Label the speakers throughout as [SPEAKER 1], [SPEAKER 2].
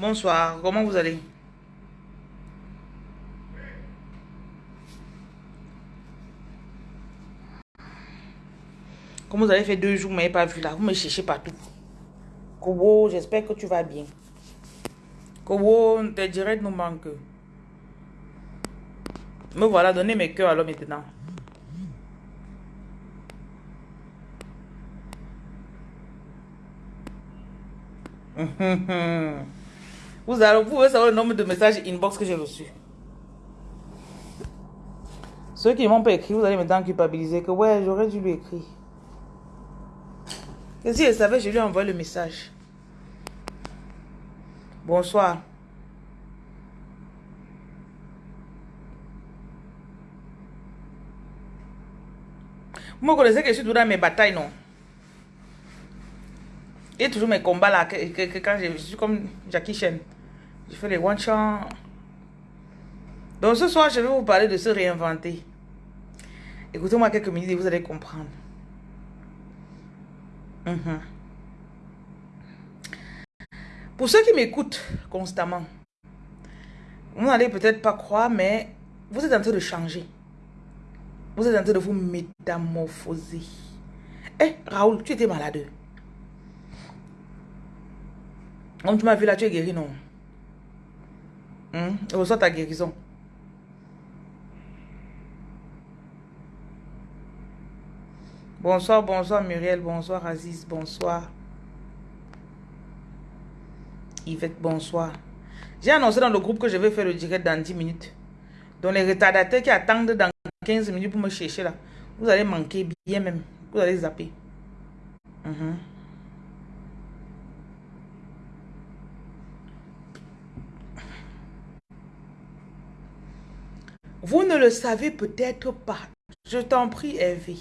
[SPEAKER 1] Bonsoir, comment vous allez? Comme vous avez fait deux jours, mais pas vu là, vous me cherchez partout. Kobo, j'espère que tu vas bien. Kobo, tes directs nous manquent. Me voilà, donnez mes cœurs alors maintenant. Vous, allez, savoir le nombre de messages inbox que j'ai reçus. Ceux qui ne m'ont pas écrit, vous allez maintenant culpabiliser que ouais, j'aurais dû lui écrire. Et si elle savait, je lui ai envoyé le message. Bonsoir. Vous me connaissez que je suis toujours dans mes batailles, non? Et toujours mes combats là, que, quand je, suis comme Jackie Chan. Je fais les one shot. Donc ce soir, je vais vous parler de se réinventer. Écoutez-moi quelques minutes et vous allez comprendre. Mhm. Pour ceux qui m'écoutent constamment, vous n'allez peut-être pas croire, mais vous êtes en train de changer. Vous êtes en train de vous métamorphoser. Eh, Raoul, tu étais malade. Comme tu m'as vu là, tu es guéri, non? Hum? Reçois ta guérison. Bonsoir, bonsoir Muriel, bonsoir Aziz, bonsoir. Yvette, bonsoir. J'ai annoncé dans le groupe que je vais faire le direct dans 10 minutes. Donc les retardataires qui attendent dans 15 minutes pour me chercher là, vous allez manquer bien même. Vous allez zapper. Mhm. Vous ne le savez peut-être pas. Je t'en prie, Hervé.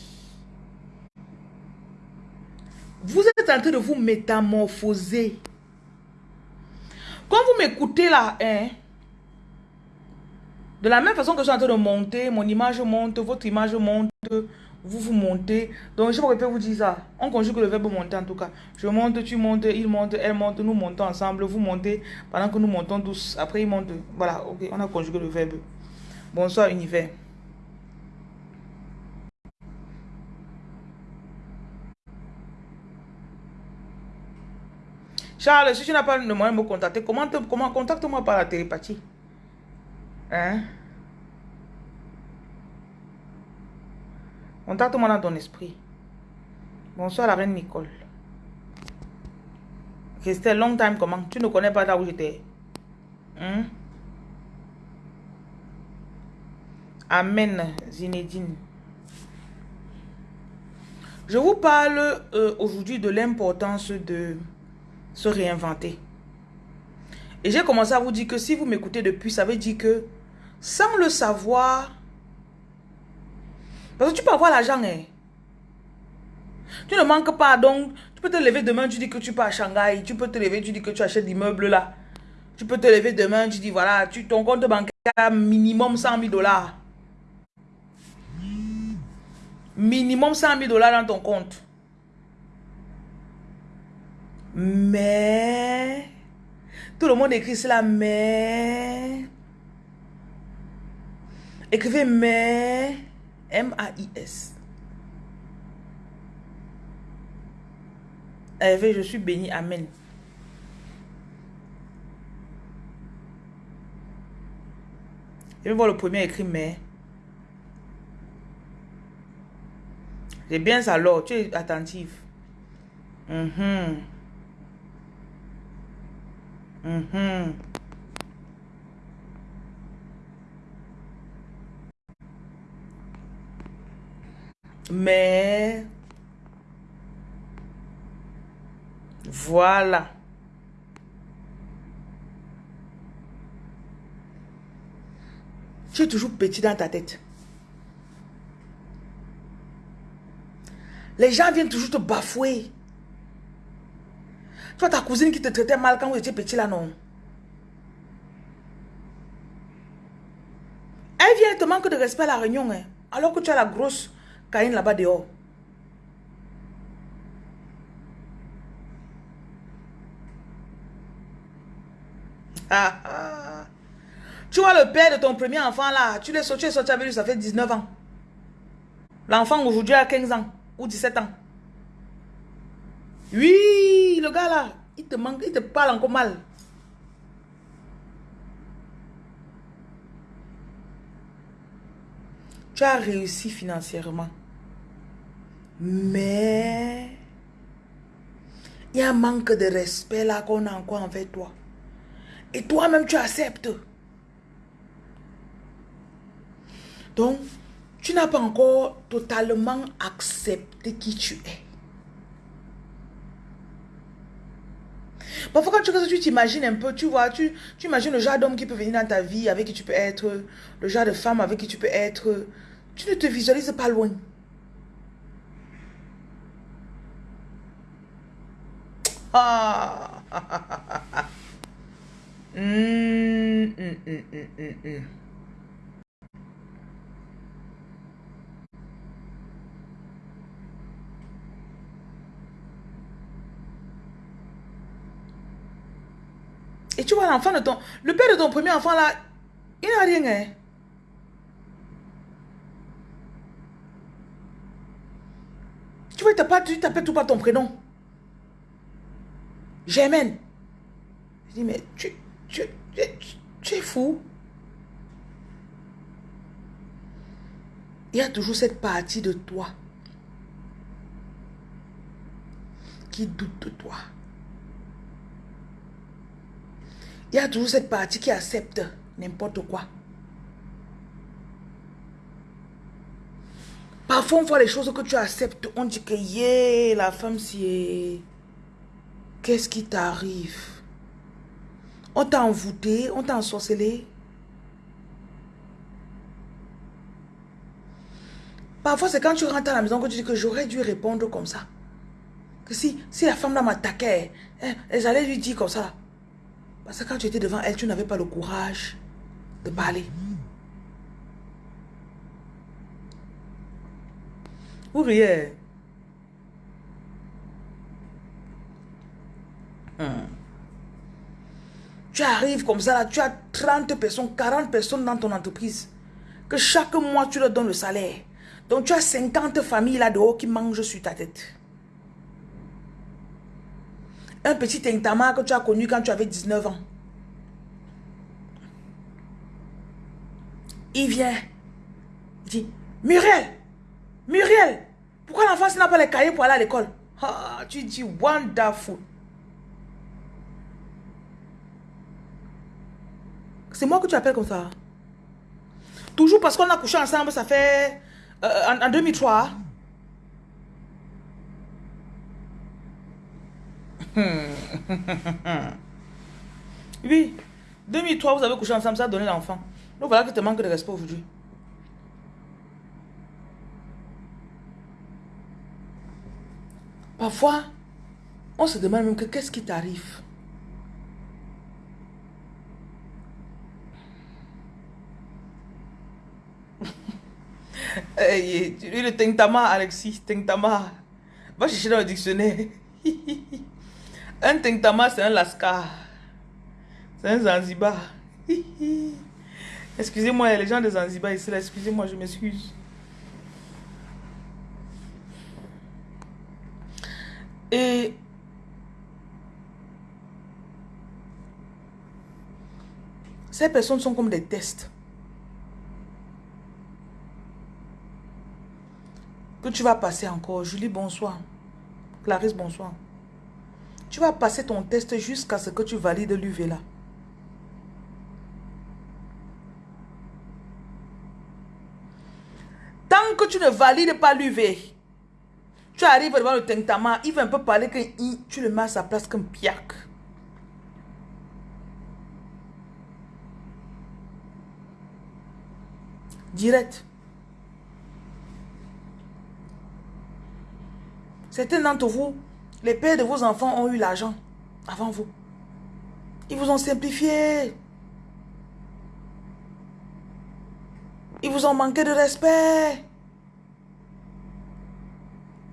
[SPEAKER 1] Vous êtes en train de vous métamorphoser. Quand vous m'écoutez là, hein, de la même façon que je suis en train de monter, mon image monte, votre image monte, vous vous montez. Donc, je peux vous dire ça. On conjugue le verbe monter en tout cas. Je monte, tu montes, il monte, elle monte, nous montons ensemble, vous montez pendant que nous montons tous. Après, il monte. Voilà, ok, on a conjugué le verbe. Bonsoir, univers. Charles, si tu n'as pas le moyen de me contacter, comment, comment contacte-moi par la télépathie? Hein? Contacte-moi dans ton esprit. Bonsoir la reine Nicole. C'était long time comment? Tu ne connais pas là où j'étais. Hein? Amen, Zinedine. Je vous parle euh, aujourd'hui de l'importance de se réinventer. Et j'ai commencé à vous dire que si vous m'écoutez depuis, ça veut dire que sans le savoir, parce que tu peux avoir l'argent, hein. Tu ne manques pas, donc tu peux te lever demain, tu dis que tu pars à Shanghai, tu peux te lever, tu dis que tu achètes l'immeuble là. Tu peux te lever demain, tu dis voilà, tu, ton compte bancaire minimum 100 000 dollars. Minimum 100 000 dollars dans ton compte. Mais, tout le monde écrit cela, mais. Écrivez mais, M-A-I-S. Hervé, je suis béni, Amen. Je vais voir le premier écrit mais. Bien ça, alors, tu es attentive. Mhm. Mhm. Mais voilà. Tu es toujours petit dans ta tête. Les gens viennent toujours te bafouer. Toi, ta cousine qui te traitait mal quand vous étiez petit là, non? Elle vient et te manque de respect à la réunion, hein, alors que tu as la grosse caïne là-bas dehors. Tu vois le père de ton premier enfant là, tu l'es sorti, sorti avec lui, ça fait 19 ans. L'enfant aujourd'hui a 15 ans ou 17 ans. Oui, le gars là, il te manque, il te parle encore mal. Tu as réussi financièrement. Mais il y a un manque de respect là qu'on a encore envers toi. Et toi-même, tu acceptes. Donc, tu n'as pas encore totalement accepté qui tu es. Parfois, quand tu, tu t'imagines un peu, tu vois, tu, tu imagines le genre d'homme qui peut venir dans ta vie, avec qui tu peux être, le genre de femme avec qui tu peux être. Tu ne te visualises pas loin. Ah. mm, mm, mm, Et tu vois l'enfant de ton... Le père de ton premier enfant là, il n'a rien. Hein? Tu vois, il t'appelle tout par ton prénom. J'aime. Je dis, mais tu, tu, tu, es fou. Il y a toujours cette partie de toi qui doute de toi. Il y a toujours cette partie qui accepte n'importe quoi. Parfois, on voit les choses que tu acceptes. On dit que, yeah, la femme, c'est... Qu'est-ce qui t'arrive? On t'a envoûté, on t'a ensorcelé. Parfois, c'est quand tu rentres à la maison que tu dis que j'aurais dû répondre comme ça. Que si, si la femme là m'attaquait, hein, elle allait lui dire comme ça. Parce que quand tu étais devant elle, tu n'avais pas le courage de parler. Vous riez. Hmm. Tu arrives comme ça, là, tu as 30 personnes, 40 personnes dans ton entreprise. Que chaque mois, tu leur donnes le salaire. Donc, tu as 50 familles là-dehors qui mangent sur ta tête. Un petit intama que tu as connu quand tu avais 19 ans. Il vient. Il dit, Muriel, Muriel, pourquoi l'enfant n'a pas les cahiers pour aller à l'école? Ah, Tu dis, wonderful. C'est moi que tu appelles comme ça. Toujours parce qu'on a couché ensemble, ça fait... Euh, en, 2003. oui. 2003, vous avez couché ensemble, ça a donné l'enfant. Donc voilà que te manque de respect aujourd'hui. Parfois, on se demande même que qu'est-ce qui t'arrive. hey, le tentama, Alexis, tentama. Va chercher dans le dictionnaire. un tentama, c'est un lascar. C'est un Zanzibar. Excusez-moi, les gens de Zanzibar ici, excusez-moi, je m'excuse. Et ces personnes sont comme des tests. Que tu vas passer encore. Julie, bonsoir. Clarisse, bonsoir. Tu vas passer ton test jusqu'à ce que tu valides l'UV là. Tant que tu ne valides pas l'UV, tu arrives devant le tentama, il va un peu parler que tu le mets à sa place comme piac. Direct. Certains d'entre vous, les pères de vos enfants ont eu l'argent avant vous. Ils vous ont simplifié. Ils vous ont manqué de respect.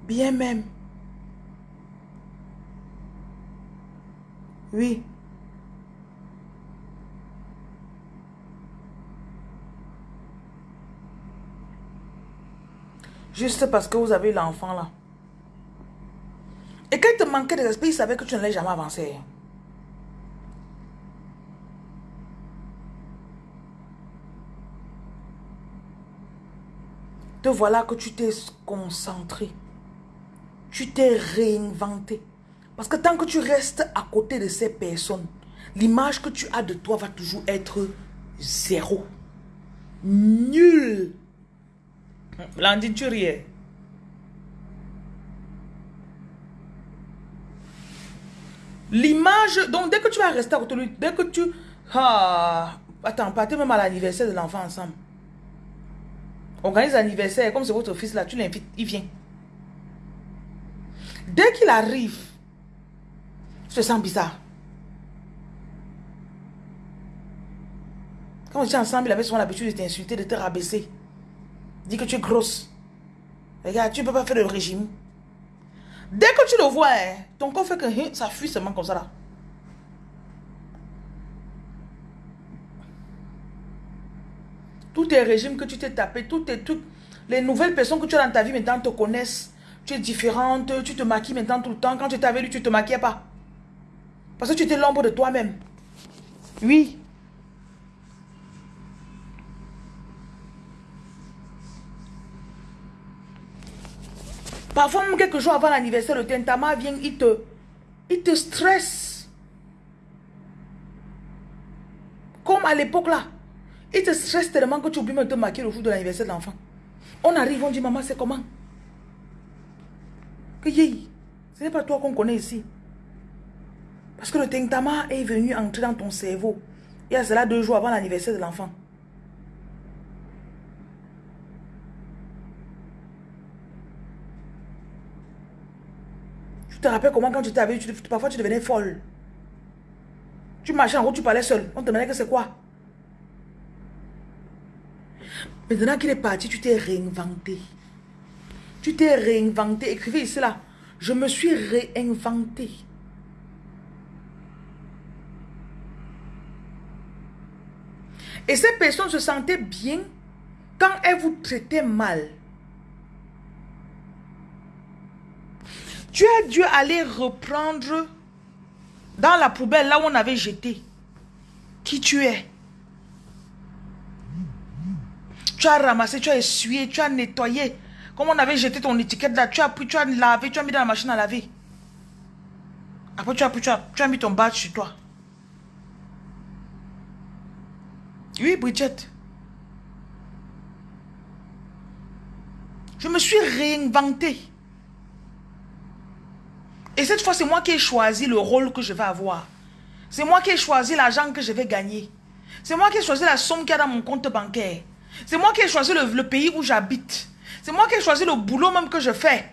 [SPEAKER 1] Bien même. Oui. Juste parce que vous avez l'enfant là. Et quand il te manquait de respect, il savait que tu n'allais jamais avancer. Te voilà que tu t'es concentré. Tu t'es réinventé. Parce que tant que tu restes à côté de ces personnes, l'image que tu as de toi va toujours être zéro. Nul. Blandine, tu riais. L'image, donc dès que tu vas rester à lui, dès que tu... Ah, attends, partez même à l'anniversaire de l'enfant ensemble. Organise l'anniversaire, comme c'est votre fils là, tu l'invites, il vient. Dès qu'il arrive, tu te sens bizarre. Quand on était ensemble, il avait souvent l'habitude de t'insulter, de te rabaisser. Dit que tu es grosse. Regarde, tu ne peux pas faire le régime. Dès que tu le vois, hein, ton corps fait que hein, ça fuit seulement comme ça là. Tous tes régimes que tu t'es tapé, toutes, tes, toutes les nouvelles personnes que tu as dans ta vie maintenant te connaissent. Tu es différente, tu te maquilles maintenant tout le temps. Quand tu étais avec lui, tu ne te maquillais pas. Parce que tu étais l'ombre de toi-même. Oui. Parfois, quelques jours avant l'anniversaire, le tentama vient, il te, il te stresse. Comme à l'époque là. Il te stresse tellement que tu oublies même de te maquiller le jour de l'anniversaire de l'enfant. On arrive, on dit, maman, c'est comment? Que yé, ce n'est pas toi qu'on connaît ici. Parce que le tentama est venu entrer dans ton cerveau. Il y a cela deux jours avant l'anniversaire de l'enfant. Te rappelles comment quand tu tu, parfois tu devenais folle. Tu marchais en route, tu parlais seul. On te demandait que c'est quoi. Maintenant qu'il est parti, tu t'es réinventé. Tu t'es réinventé. Écrivez ici là. Je me suis réinventé. Et ces personnes se sentaient bien quand elles vous traitaient mal. Tu as dû aller reprendre dans la poubelle, là où on avait jeté, qui tu es. Tu as ramassé, tu as essuyé, tu as nettoyé. Comme on avait jeté ton étiquette là, tu as pris, tu as lavé, tu as mis dans la machine à laver. Après, tu as, pris, tu as, tu as mis ton badge sur toi. Oui, Bridget. Je me suis réinventé. Et cette fois, c'est moi qui ai choisi le rôle que je vais avoir. C'est moi qui ai choisi l'argent que je vais gagner. C'est moi qui ai choisi la somme qu'il y a dans mon compte bancaire. C'est moi qui ai choisi le, pays où j'habite. C'est moi qui ai choisi le boulot même que je fais.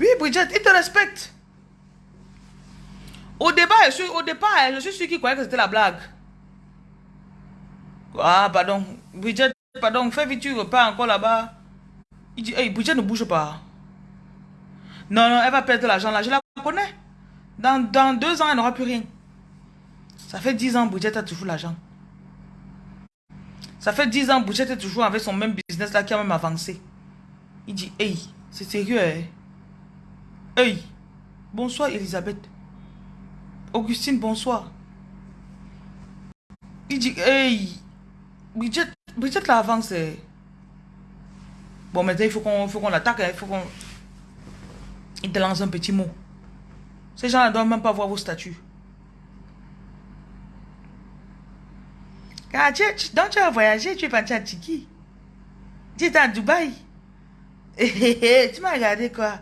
[SPEAKER 1] Oui, Bridget, il te respecte. Au, départ, je suis sûr qu'il croyait que c'était la blague. Ah, pardon. Bridget, pardon, fais vite, tu repars encore là-bas. Il dit, hey, Bridget ne bouge pas. Non, non, elle va perdre l'argent là. Je la connais. Dans, dans deux ans, elle n'aura plus rien. Ça fait dix ans, Bridget a toujours l'argent. Ça fait dix ans, Bridget est toujours avec son même business là qui a même avancé. Il dit, hey, c'est sérieux, hein? Hey, bonsoir Elisabeth. Augustine, bonsoir. Il dit, hey, Bridget, Bridget l'avance. Bon, maintenant, il faut qu'on l'attaque. Hein. Il faut qu'on... Il te lance un petit mot. Ces gens ne doivent même pas voir vos statuts. Tu, donc tu as voyagé, tu es parti à Tiki. Tu étais à Dubaï. tu m'as regardé quoi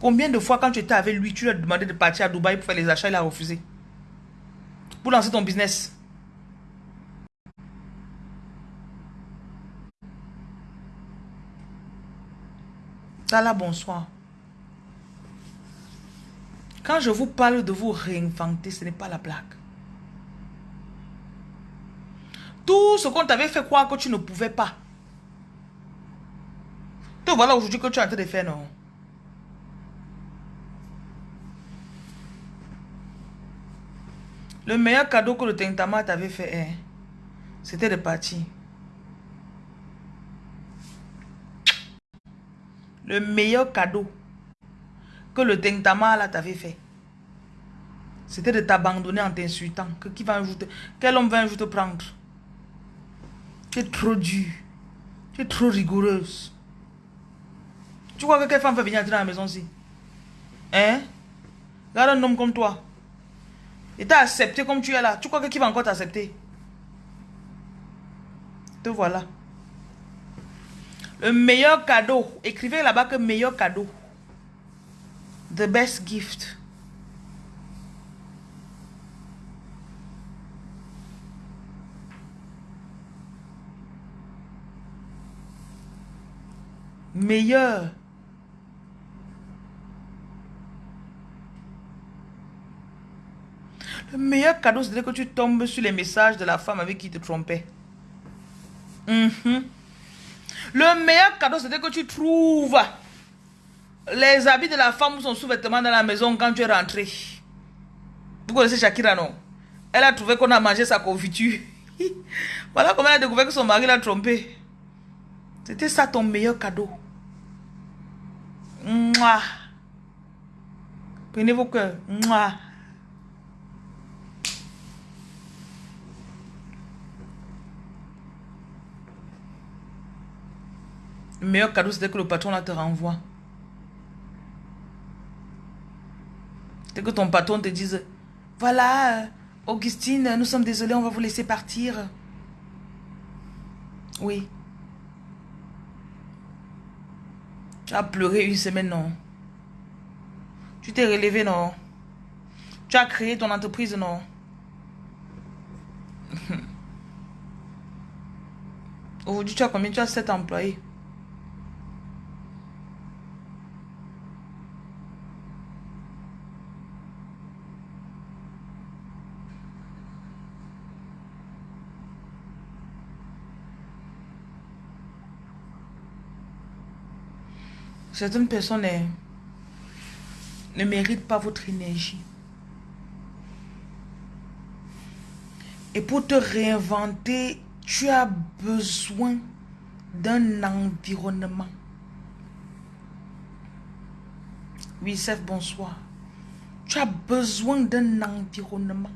[SPEAKER 1] Combien de fois quand tu étais avec lui, tu lui as demandé de partir à Dubaï pour faire les achats, il a refusé. Pour lancer ton business. Là, bonsoir. Quand je vous parle de vous réinventer, ce n'est pas la blague. Tout ce qu'on t'avait fait croire que tu ne pouvais pas. Te voilà aujourd'hui que tu es en train de faire, non? Le meilleur cadeau que le Tentama t'avait fait, hein, c'était de partir. Le meilleur cadeau que le Tentama t'avait fait, c'était de t'abandonner en t'insultant. Que qui va ajouter Quel homme va un jour te prendre? Tu es trop dur. Tu es trop rigoureuse. Tu crois que quelle femme va venir entrer dans la maison ici Hein? Regarde un homme comme toi. Il t'a accepté comme tu es là. Tu crois que qui va encore t'accepter? Te voilà. Le meilleur cadeau. Écrivez là-bas que meilleur cadeau. The best gift. Meilleur. Le meilleur cadeau, c'est que tu tombes sur les messages de la femme avec qui tu te trompais. Mhm. Le meilleur cadeau, c'est que tu trouves les habits de la femme ou son sous-vêtement dans la maison quand tu es rentré. Vous connaissez Shakira, non? Elle a trouvé qu'on a mangé sa confiture. voilà comment elle a découvert que son mari l'a trompé. C'était ça ton meilleur cadeau. Mouah. Prenez vos cœurs. Mouah. Le meilleur cadeau, c'était que le patron te renvoie. C'est que ton patron te dise, voilà, euh, Augustine, nous sommes désolés, on va vous laisser partir. Oui. Tu as pleuré une semaine, non? Tu t'es relevé, non? Tu as créé ton entreprise, non? Aujourd'hui, tu as combien? Tu as 7 employés. Certaines personnes ne méritent pas votre énergie. Et pour te réinventer, tu as besoin d'un environnement. Oui, Seth, bonsoir. Tu as besoin d'un environnement.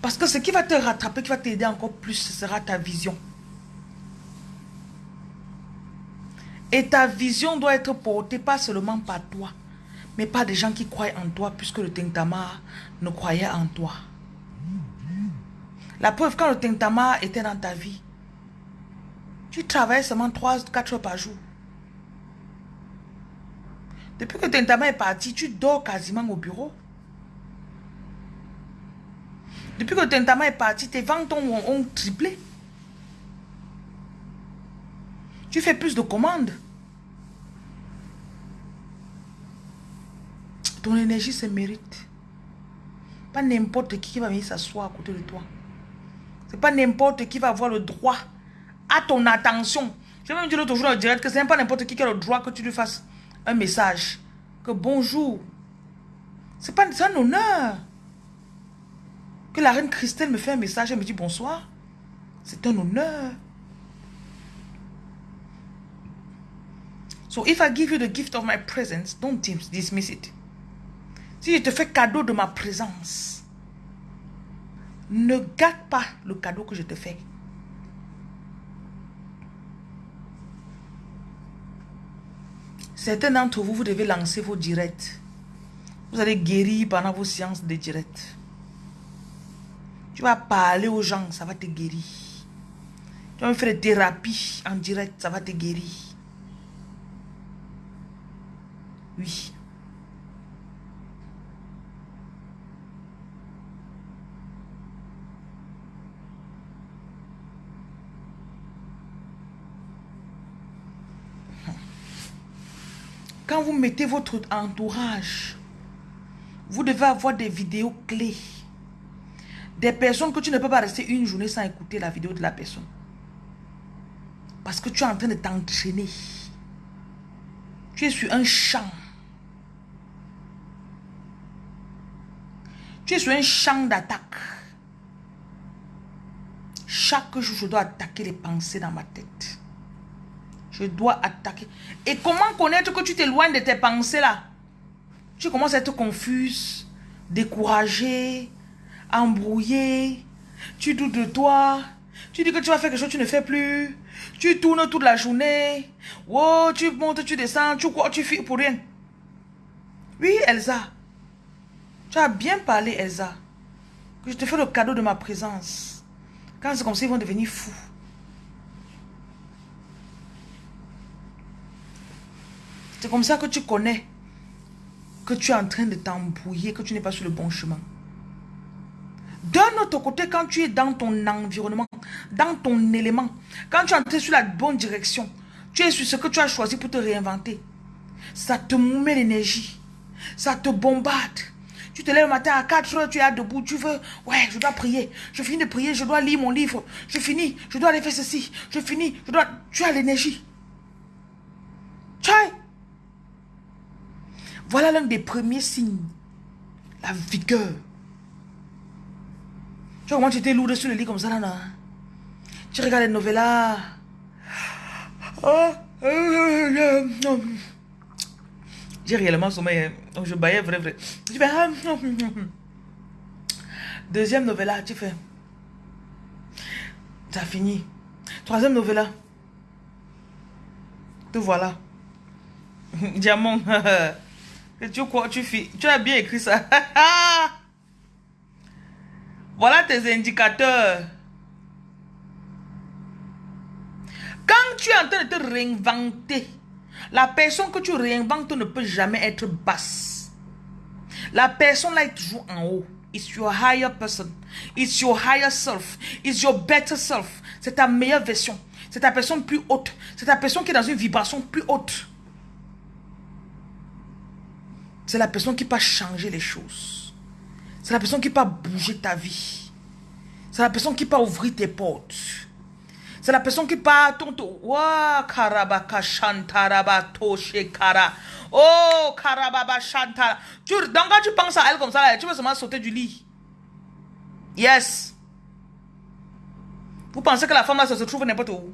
[SPEAKER 1] Parce que ce qui va te rattraper, qui va t'aider encore plus, ce sera ta vision. Et ta vision doit être portée pas seulement par toi, mais par des gens qui croient en toi, puisque le Tintama ne croyait en toi. La preuve, quand le Tintama était dans ta vie, tu travaillais seulement 3-4 heures par jour. Depuis que Tintama est parti, tu dors quasiment au bureau. Depuis que le Tintama est parti, tes ventes ont triplé. Tu fais plus de commandes. Ton énergie se mérite. Pas n'importe qui va venir s'asseoir à côté de toi. C'est pas n'importe qui va avoir le droit à ton attention. Je vais même dire l'autre jour le direct que c'est pas n'importe qui qui a le droit que tu lui fasses un message. Que bonjour. C'est pas un honneur. Que la reine Christelle me fait un message et me dit bonsoir. C'est un honneur. So if I give you the gift of my presence, don't dismiss it. Si je te fais cadeau de ma présence, ne gâte pas le cadeau que je te fais. Certains d'entre vous, vous devez lancer vos directs. Vous allez guérir pendant vos séances de direct. Tu vas parler aux gens, ça va te guérir. Tu vas faire des thérapies en direct, ça va te guérir. Oui. Quand vous mettez votre entourage, vous devez avoir des vidéos clés. Des personnes que tu ne peux pas rester une journée sans écouter la vidéo de la personne. Parce que tu es en train de t'entraîner. Tu es sur un champ. Tu es sur un champ d'attaque. Chaque jour, je dois attaquer les pensées dans ma tête. Je dois attaquer. Et comment connaître que tu t'éloignes de tes pensées là? Tu commences à être confuse, découragé, embrouillé. Tu doutes de toi. Tu dis que tu vas faire quelque chose, tu ne fais plus. Tu tournes toute la journée. Oh, tu montes, tu descends, tu crois, tu fais pour rien. Oui, Elsa. Tu as bien parlé, Elsa. Que je te fais le cadeau de ma présence. Quand c'est comme ça, ils vont devenir fous. C'est comme ça que tu connais que tu es en train de t'embrouiller, que tu n'es pas sur le bon chemin. D'un autre côté, quand tu es dans ton environnement, dans ton élément, quand tu es entré sur la bonne direction, tu es sur ce que tu as choisi pour te réinventer, ça te met l'énergie, ça te bombarde. Tu te lèves le matin à 4 heures, tu es debout, tu veux, ouais, je dois prier, je finis de prier, je dois lire mon livre, je finis, je dois aller faire ceci, je finis, je dois, tu as l'énergie. Voilà l'un des premiers signes, la vigueur. Tu vois comment tu étais lourd sur le lit comme ça là, là. Tu regardes les novellas. Oh, Réellement sommeil. Hein. Je baillais vrai, vrai. Tu fais. Ah, Deuxième novella, tu fais. Ça fini. Troisième novella. Te voilà. Diamant. tu crois, tu. Tu as bien écrit ça. Voilà tes indicateurs. Quand tu es en train de te réinventer, la personne que tu réinventes ne peut jamais être basse. La personne là est toujours en haut. It's your higher person. It's your higher self. It's your better self. C'est ta meilleure version. C'est ta personne plus haute. C'est ta personne qui est dans une vibration plus haute. C'est la personne qui peut changer les choses. C'est la personne qui peut bouger ta vie. C'est la personne qui peut ouvrir tes portes. C'est la personne qui tonto. Wa karabaka shantaraba kara. Oh karababa shantara. Tu, donc quand tu penses à elle comme ça, tu vas seulement sauter du lit. Yes. Vous pensez que la femme là se trouve n'importe où?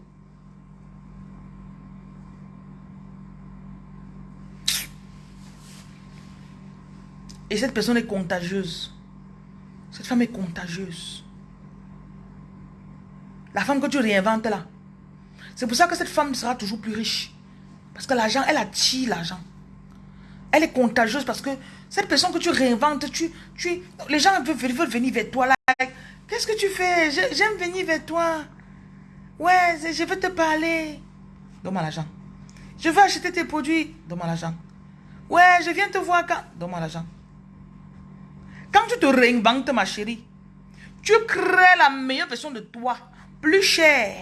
[SPEAKER 1] Et cette personne est contagieuse. Cette femme est contagieuse. La femme que tu réinventes là. C'est pour ça que cette femme sera toujours plus riche. Parce que l'argent, elle attire l'argent. Elle est contagieuse parce que cette personne que tu réinventes, tu, tu, les gens veulent, venir vers toi. Qu'est-ce que tu fais? J'aime venir vers toi. Ouais, je veux te parler. Donne-moi l'argent. Je veux acheter tes produits. Donne-moi l'argent. Ouais, je viens te voir quand? Donne-moi l'argent. Quand tu te réinventes, ma chérie, tu crées la meilleure version de toi, plus chère,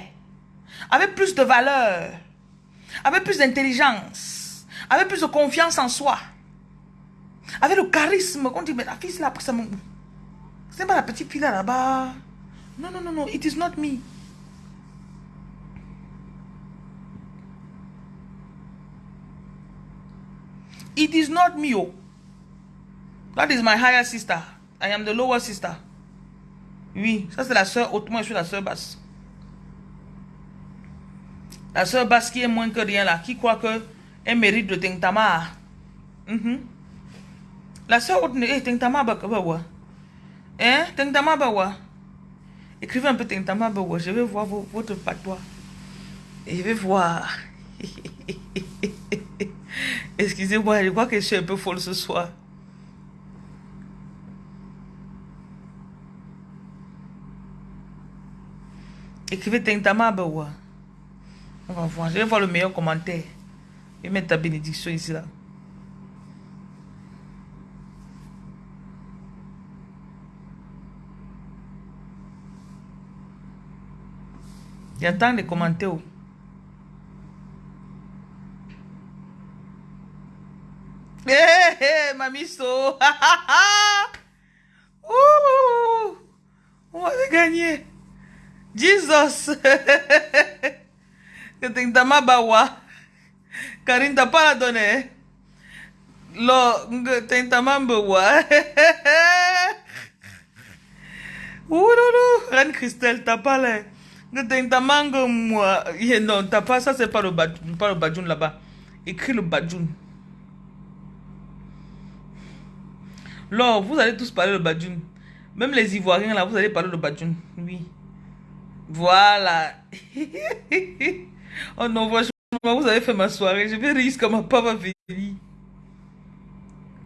[SPEAKER 1] avec plus de valeur, avec plus d'intelligence, avec plus de confiance en soi, avec le charisme. Quand on dit, mais la fille, c'est la ça C'est pas la petite fille là-bas. Non, non, non, non, it is not me. It is not me, oh. That is my higher sister. I am the lower sister. Oui, ça c'est la soeur haute, moi je suis la soeur basse. La soeur basse est moins que rien là, qui croit que elle mérite de Tentama. Mm -hmm. La soeur haute, eh, Tentama bawa. Hein, Tentama bawa. Écrivez un peu Tentama bawa, je vais voir votre patois. Je vais voir. Excusez-moi, je crois que je suis un peu folle ce soir. Écrivez Tentama On va voir. Je vais voir le meilleur commentaire. Et mettre ta bénédiction ici là. J'attends les commentaires. Hé, hé, hey, mamiso. On va gagner. Jesus. que tem tamabawa. Karin tapala done. Lo, tem tamambawa. Ouloulou, Reine Christelle, t'as pas. Ne t'intamangue moi. Non, t'as pas, ça c'est pas le badjoun, pas le badjoun là-bas. Écris le badjoun. Alors, vous allez tous parler le badjoun. Même les Ivoiriens là, vous allez parler le badjoun. Oui. Voilà. oh non, vous avez fait ma soirée. Je vais comme ma papa venir.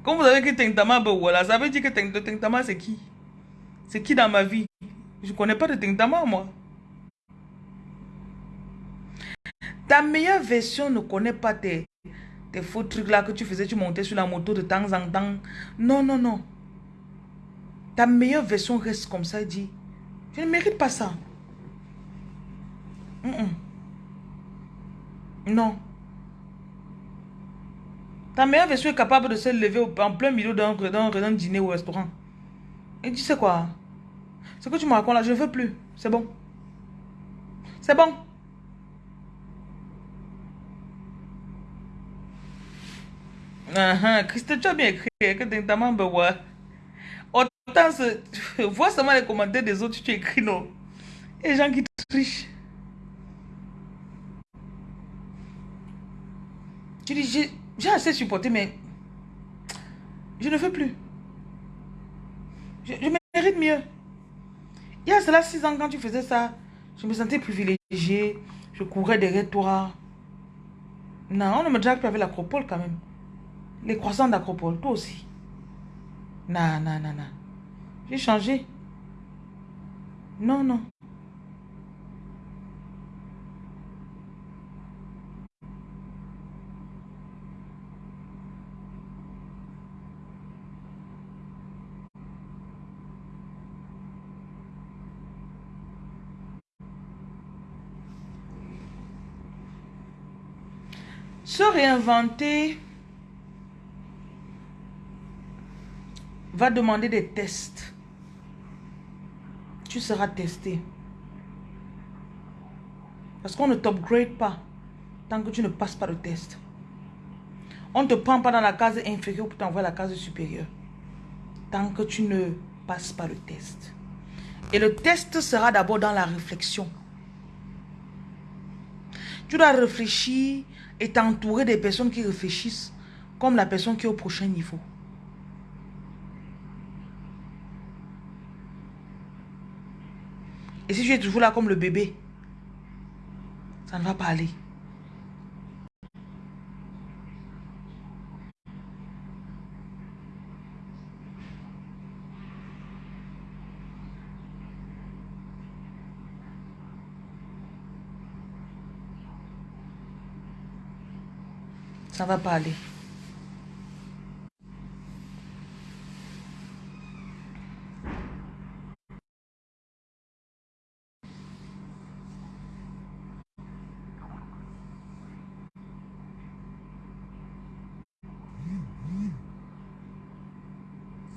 [SPEAKER 1] Quand vous avez que Tentama, ben voilà, ça veut dire que Tentama c'est qui? C'est qui dans ma vie? Je connais pas de Tentama moi. Ta meilleure version ne connaît pas tes, tes faux trucs là que tu faisais, tu montais sur la moto de temps en temps. Non, non, non. Ta meilleure version reste comme ça dit, je ne mérite pas ça. Non. Ta meilleure version est capable de se lever en plein milieu d'un dîner au restaurant. Et tu sais quoi? Ce que tu me racontes là, je ne veux plus. C'est bon. C'est bon. Uh Christophe, tu as bien écrit Autant, vois seulement les commentaires des autres, tu écris non. Et gens qui trichent. Tu dis, j'ai assez supporté, mais je ne veux plus. Je, mérite mieux. Il y a cela six ans, quand tu faisais ça, je me sentais privilégiée. Je courais derrière toi. Non, on ne me drague plus avec l'acropole quand même. Les croissants d'acropole, toi aussi. Non, non, non, non. J'ai changé. Non, non. Réinventer va demander des tests. Tu seras testé. Parce qu'on ne t'upgrade pas tant que tu ne passes pas le test. On ne te prend pas dans la case inférieure pour t'envoyer la case supérieure. Tant que tu ne passes pas le test. Et le test sera d'abord dans la réflexion. Tu dois réfléchir et t'entourer des personnes qui réfléchissent comme la personne qui est au prochain niveau. Et si tu es toujours là comme le bébé, ça ne va pas aller. Ça va pas aller.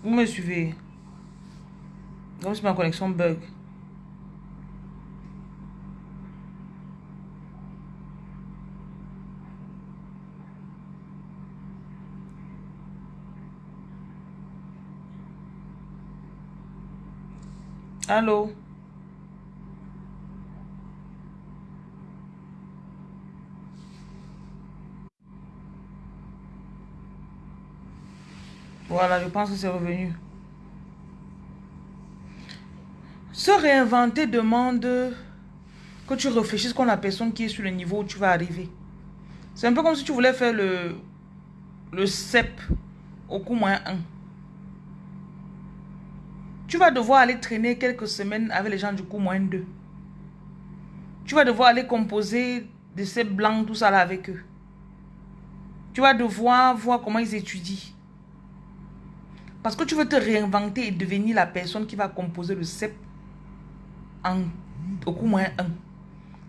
[SPEAKER 1] Vous me suivez? Comme si ma connexion bug. Allô? Voilà, je pense que c'est revenu. Se réinventer demande que tu réfléchisses comme la personne qui est sur le niveau où tu vas arriver. C'est un peu comme si tu voulais faire le, le CEP au coup moins 1 tu vas devoir aller traîner quelques semaines avec les gens du coup moins 2. Tu vas devoir aller composer de ces blancs, tout ça là avec eux. Tu vas devoir voir comment ils étudient. Parce que tu veux te réinventer et devenir la personne qui va composer le CEP en, au coup moins 1.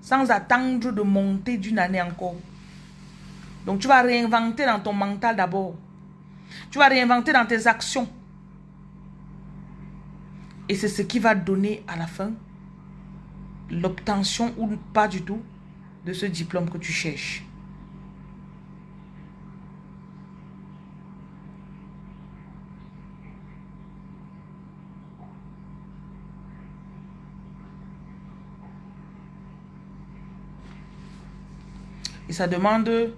[SPEAKER 1] Sans attendre de monter d'une année encore. Donc tu vas réinventer dans ton mental d'abord. Tu vas réinventer dans tes actions. Et c'est ce qui va donner à la fin l'obtention ou pas du tout de ce diplôme que tu cherches. Et ça demande de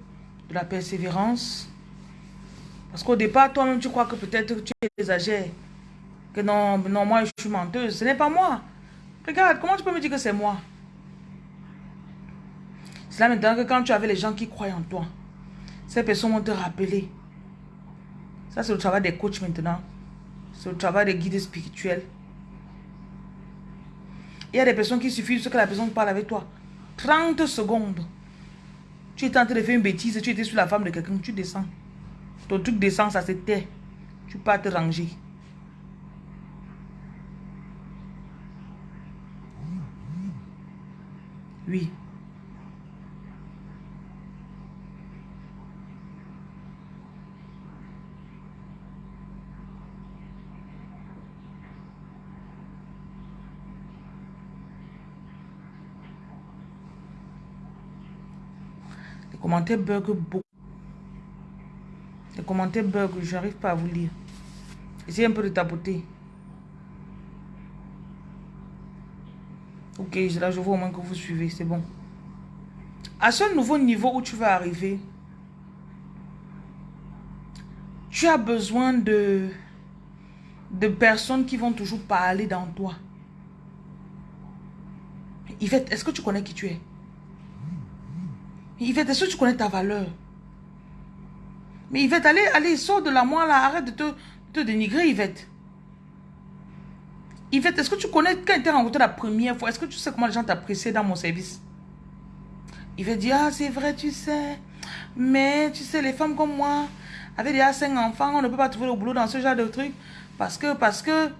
[SPEAKER 1] la persévérance. Parce qu'au départ, toi-même, tu crois que peut-être tu exagères. Que non, non, moi, je suis menteuse. Ce n'est pas moi. Regarde, comment tu peux me dire que c'est moi? C'est là maintenant que quand tu avais les gens qui croient en toi, ces personnes vont te rappeler. Ça, c'est le travail des coachs maintenant. C'est le travail des guides spirituels. Il y a des personnes qui suffisent que la personne parle avec toi. 30 secondes. Tu es en train de faire une bêtise, tu étais sur la femme de quelqu'un, tu descends. Ton truc descend, ça se tait. Tu peux te ranger. Oui. Les commentaires bug beaucoup. Les commentaires bug, je n'arrive pas à vous lire. Essayez un peu de tapoter. Ok, je vois au moins que vous suivez, c'est bon. À ce nouveau niveau où tu vas arriver, tu as besoin de, de personnes qui vont toujours parler dans toi. Yvette, est-ce que tu connais qui tu es? Yvette, est-ce que tu connais ta valeur? Mais Yvette, allez, allez, sors de la moi là, arrête de te, te dénigrer, Yvette. Yvette, est-ce que tu connais quand tu es rencontré la première fois, est-ce que tu sais comment les gens t'appréciaient dans mon service? Yvette dit, ah c'est vrai, tu sais. Mais tu sais, les femmes comme moi, avec déjà cinq enfants, on ne peut pas trouver le boulot dans ce genre de truc. Parce que, parce que...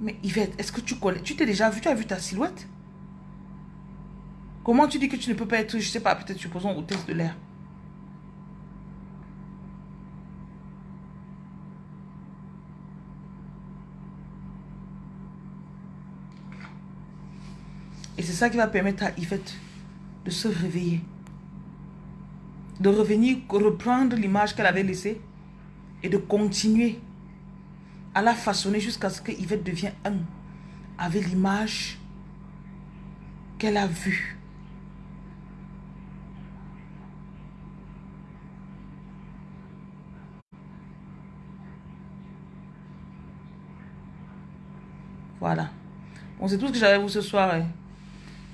[SPEAKER 1] Mais Yvette, est-ce que tu connais, tu t'es déjà vu, tu as vu ta silhouette? Comment tu dis que tu ne peux pas être, je sais pas, peut-être supposons hôtesse de l'air? Ça qui va permettre à Yvette de se réveiller. De revenir, reprendre l'image qu'elle avait laissée et de continuer à la façonner jusqu'à ce que Yvette devienne un avec l'image qu'elle a vue. Voilà. Bon, c'est tout ce que j'avais vous ce soir. Hein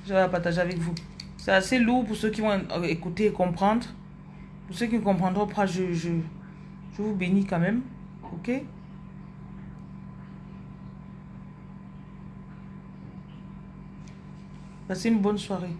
[SPEAKER 1] je vais partager avec vous. C'est assez lourd pour ceux qui vont écouter et comprendre. Pour ceux qui ne comprendront pas, je, je, je vous bénis quand même. Ok? Passez une bonne soirée.